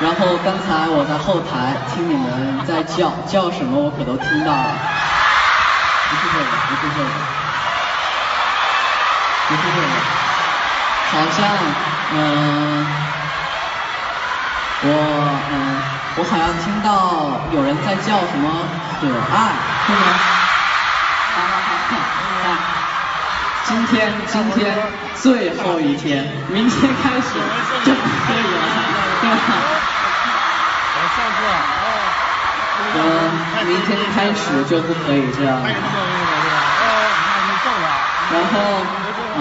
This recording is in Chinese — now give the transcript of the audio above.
然后刚才我在后台听你们在叫叫什么，我可都听到了。不是这个，不是这个，不是这个，好像嗯，我嗯，我好像听到有人在叫什么可爱，是吗？好好好，看，今天今天最后一天，明天开始就可以了，对吧？嗯，明天开始就不可以这样了。然后，嗯。